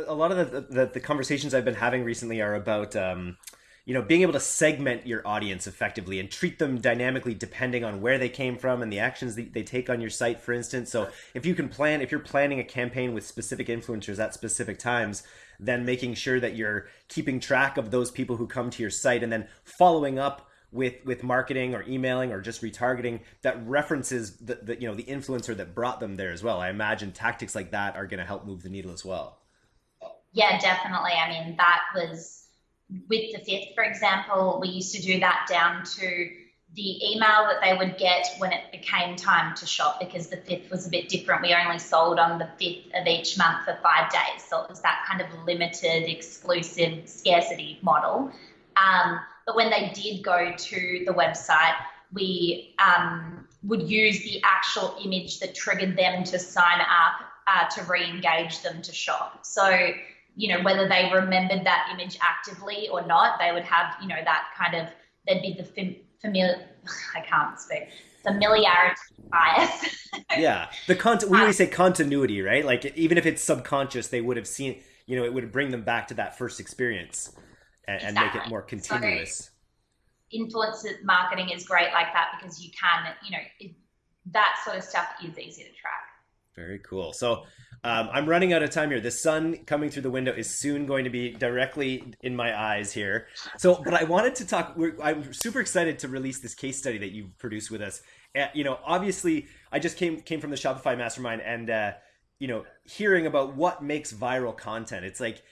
lot of the, the, the conversations I've been having recently are about um, you know being able to segment your audience effectively and treat them dynamically depending on where they came from and the actions they, they take on your site for instance. So if you can plan if you're planning a campaign with specific influencers at specific times then making sure that you're keeping track of those people who come to your site and then following up with with marketing or emailing or just retargeting that references the, the you know the influencer that brought them there as well. I imagine tactics like that are going to help move the needle as well yeah definitely i mean that was with the fifth for example we used to do that down to the email that they would get when it became time to shop because the fifth was a bit different. We only sold on the fifth of each month for five days. So it was that kind of limited, exclusive scarcity model. Um, but when they did go to the website, we um, would use the actual image that triggered them to sign up uh, to re-engage them to shop. So, you know, whether they remembered that image actively or not, they would have, you know, that kind of, there'd be the fam- familiar, I can't speak, familiarity bias. yeah. The content, we always say continuity, right? Like even if it's subconscious, they would have seen, you know, it would bring them back to that first experience and, exactly. and make it more continuous. So, influencer marketing is great like that because you can, you know, it, that sort of stuff is easy to track. Very cool. So um, I'm running out of time here. The sun coming through the window is soon going to be directly in my eyes here. So, but I wanted to talk. I'm super excited to release this case study that you've produced with us. Uh, you know, obviously, I just came came from the Shopify Mastermind, and uh, you know, hearing about what makes viral content. It's like